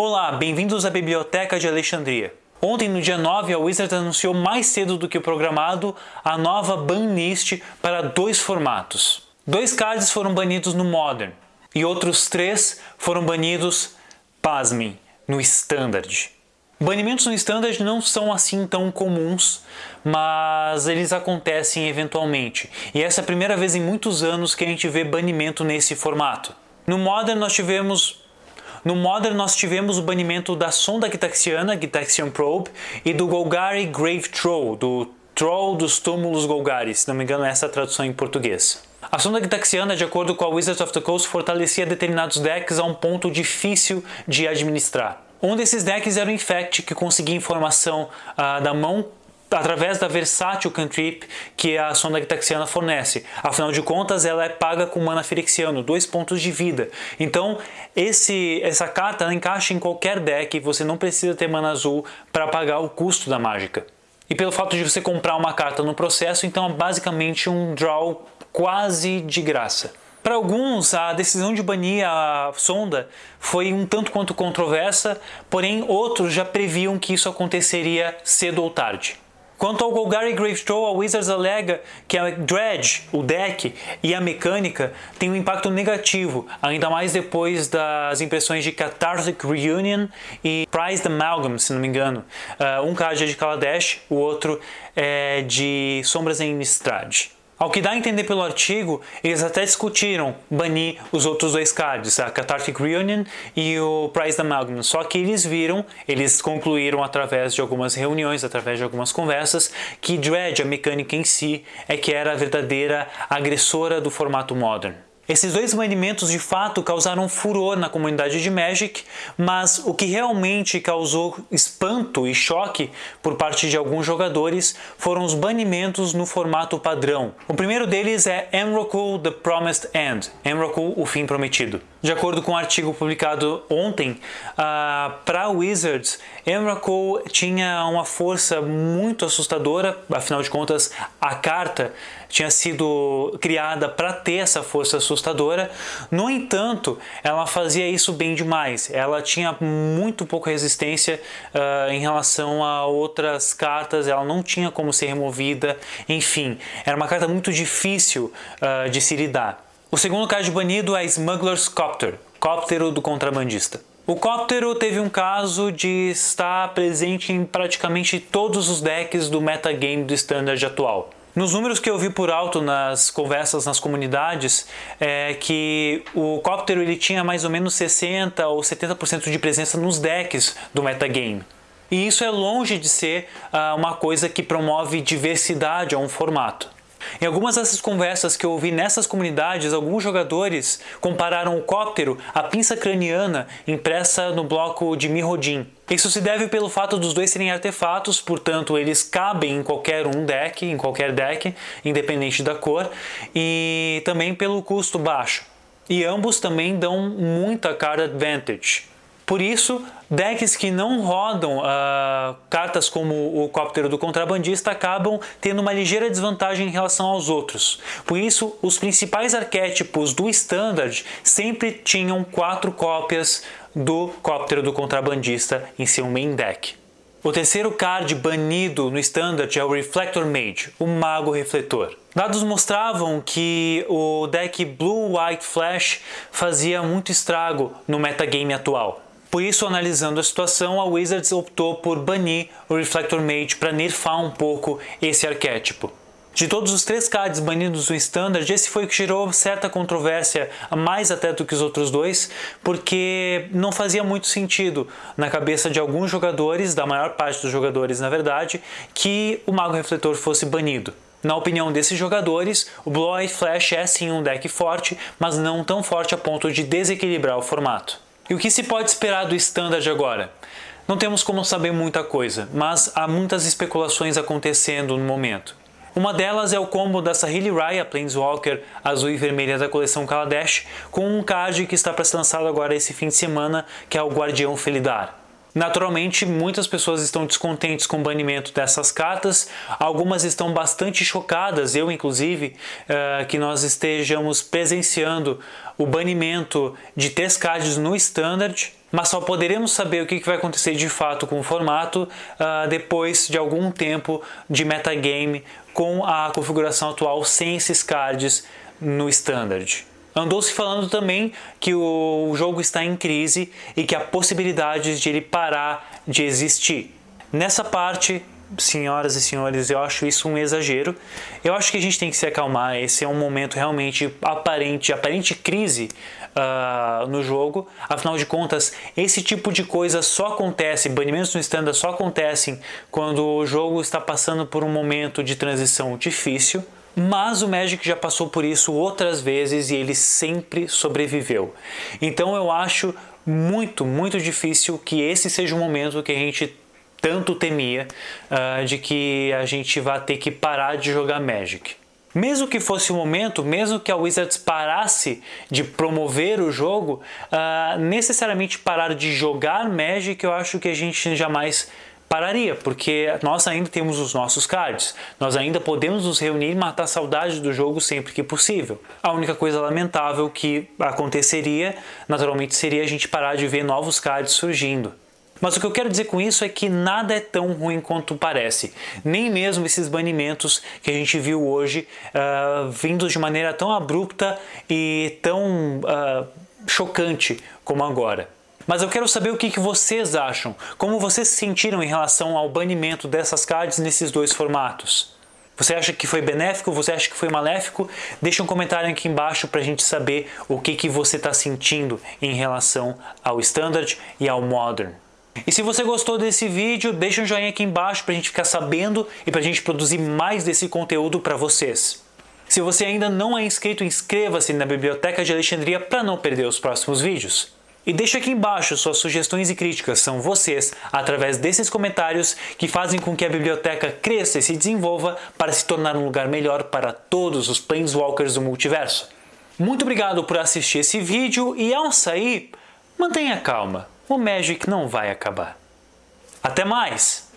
Olá, bem-vindos à Biblioteca de Alexandria. Ontem, no dia 9, a Wizards anunciou mais cedo do que o programado a nova banlist para dois formatos. Dois cards foram banidos no Modern e outros três foram banidos, pasmem, no Standard. Banimentos no Standard não são assim tão comuns, mas eles acontecem eventualmente. E essa é a primeira vez em muitos anos que a gente vê banimento nesse formato. No Modern nós tivemos no Modern nós tivemos o banimento da sonda Gitaxiana, Gitaxian Probe, e do Golgari Grave Troll, do Troll dos Túmulos Golgari, se não me engano essa é a tradução em português. A sonda Gitaxiana, de acordo com a Wizards of the Coast, fortalecia determinados decks a um ponto difícil de administrar. Um desses decks era o Infect, que conseguia informação uh, da mão através da versátil cantrip que a sonda gitaxiana fornece. Afinal de contas, ela é paga com mana firexiano, dois pontos de vida. Então, esse, essa carta encaixa em qualquer deck, você não precisa ter mana azul para pagar o custo da mágica. E pelo fato de você comprar uma carta no processo, então é basicamente um draw quase de graça. Para alguns, a decisão de banir a sonda foi um tanto quanto controversa, porém outros já previam que isso aconteceria cedo ou tarde. Quanto ao Golgari Gravetroll, a Wizards alega que a Dredge, o deck e a mecânica têm um impacto negativo, ainda mais depois das impressões de Cathartic Reunion e Prized Amalgam, se não me engano. Uh, um card é de Kaladesh, o outro é de Sombras em Innistrad. Ao que dá a entender pelo artigo, eles até discutiram banir os outros dois cards, a Cathartic Reunion e o Prize Amalgam, só que eles viram, eles concluíram através de algumas reuniões, através de algumas conversas, que Dredge, a mecânica em si, é que era a verdadeira agressora do formato Modern. Esses dois banimentos de fato causaram furor na comunidade de Magic, mas o que realmente causou espanto e choque por parte de alguns jogadores foram os banimentos no formato padrão. O primeiro deles é Emrakul The Promised End, Emrakul o fim prometido. De acordo com um artigo publicado ontem, uh, para Wizards, Emrakul tinha uma força muito assustadora, afinal de contas a carta tinha sido criada para ter essa força assustadora. No entanto, ela fazia isso bem demais. Ela tinha muito pouca resistência uh, em relação a outras cartas, ela não tinha como ser removida. Enfim, era uma carta muito difícil uh, de se lidar. O segundo card banido é Smuggler's Copter, Cóptero do Contrabandista. O Cóptero teve um caso de estar presente em praticamente todos os decks do metagame do Standard atual. Nos números que eu vi por alto nas conversas nas comunidades, é que o Cóptero ele tinha mais ou menos 60 ou 70% de presença nos decks do metagame. E isso é longe de ser uh, uma coisa que promove diversidade a um formato. Em algumas dessas conversas que eu ouvi nessas comunidades, alguns jogadores compararam o cóptero à pinça craniana impressa no bloco de Mirrodin. Isso se deve pelo fato dos dois serem artefatos, portanto eles cabem em qualquer um deck, em qualquer deck, independente da cor, e também pelo custo baixo. E ambos também dão muita card advantage. Por isso, decks que não rodam uh, cartas como o Cóptero do Contrabandista acabam tendo uma ligeira desvantagem em relação aos outros. Por isso, os principais arquétipos do Standard sempre tinham quatro cópias do Cóptero do Contrabandista em seu main deck. O terceiro card banido no Standard é o Reflector Mage, o Mago Refletor. Dados mostravam que o deck Blue White Flash fazia muito estrago no metagame atual. Por isso, analisando a situação, a Wizards optou por banir o Reflector Mage para nerfar um pouco esse arquétipo. De todos os três cards banidos no Standard, esse foi o que gerou certa controvérsia, mais até do que os outros dois, porque não fazia muito sentido na cabeça de alguns jogadores, da maior parte dos jogadores na verdade, que o Mago Refletor fosse banido. Na opinião desses jogadores, o Eye Flash é sim um deck forte, mas não tão forte a ponto de desequilibrar o formato. E o que se pode esperar do Standard agora? Não temos como saber muita coisa, mas há muitas especulações acontecendo no momento. Uma delas é o combo da Sahili Raya Planeswalker azul e vermelha da coleção Kaladesh com um card que está para ser lançado agora esse fim de semana, que é o Guardião Felidar. Naturalmente, muitas pessoas estão descontentes com o banimento dessas cartas, algumas estão bastante chocadas, eu inclusive, uh, que nós estejamos presenciando o banimento de três cards no Standard, mas só poderemos saber o que vai acontecer de fato com o formato uh, depois de algum tempo de metagame com a configuração atual sem esses cards no Standard. Andou se falando também que o jogo está em crise e que há possibilidades de ele parar de existir. Nessa parte, senhoras e senhores, eu acho isso um exagero. Eu acho que a gente tem que se acalmar. Esse é um momento realmente aparente, aparente crise uh, no jogo. Afinal de contas, esse tipo de coisa só acontece, banimentos no standard só acontecem quando o jogo está passando por um momento de transição difícil mas o Magic já passou por isso outras vezes e ele sempre sobreviveu. Então eu acho muito, muito difícil que esse seja o momento que a gente tanto temia uh, de que a gente vai ter que parar de jogar Magic. Mesmo que fosse o momento, mesmo que a Wizards parasse de promover o jogo, uh, necessariamente parar de jogar Magic, eu acho que a gente jamais pararia, porque nós ainda temos os nossos cards, nós ainda podemos nos reunir e matar saudade do jogo sempre que possível. A única coisa lamentável que aconteceria, naturalmente, seria a gente parar de ver novos cards surgindo. Mas o que eu quero dizer com isso é que nada é tão ruim quanto parece. Nem mesmo esses banimentos que a gente viu hoje, uh, vindos de maneira tão abrupta e tão uh, chocante como agora. Mas eu quero saber o que, que vocês acham, como vocês se sentiram em relação ao banimento dessas cards nesses dois formatos. Você acha que foi benéfico? Você acha que foi maléfico? Deixa um comentário aqui embaixo para a gente saber o que, que você está sentindo em relação ao Standard e ao Modern. E se você gostou desse vídeo, deixa um joinha aqui embaixo para a gente ficar sabendo e para a gente produzir mais desse conteúdo para vocês. Se você ainda não é inscrito, inscreva-se na Biblioteca de Alexandria para não perder os próximos vídeos. E deixa aqui embaixo suas sugestões e críticas, são vocês, através desses comentários, que fazem com que a biblioteca cresça e se desenvolva para se tornar um lugar melhor para todos os Planeswalkers do multiverso. Muito obrigado por assistir esse vídeo e ao sair, mantenha calma, o Magic não vai acabar. Até mais!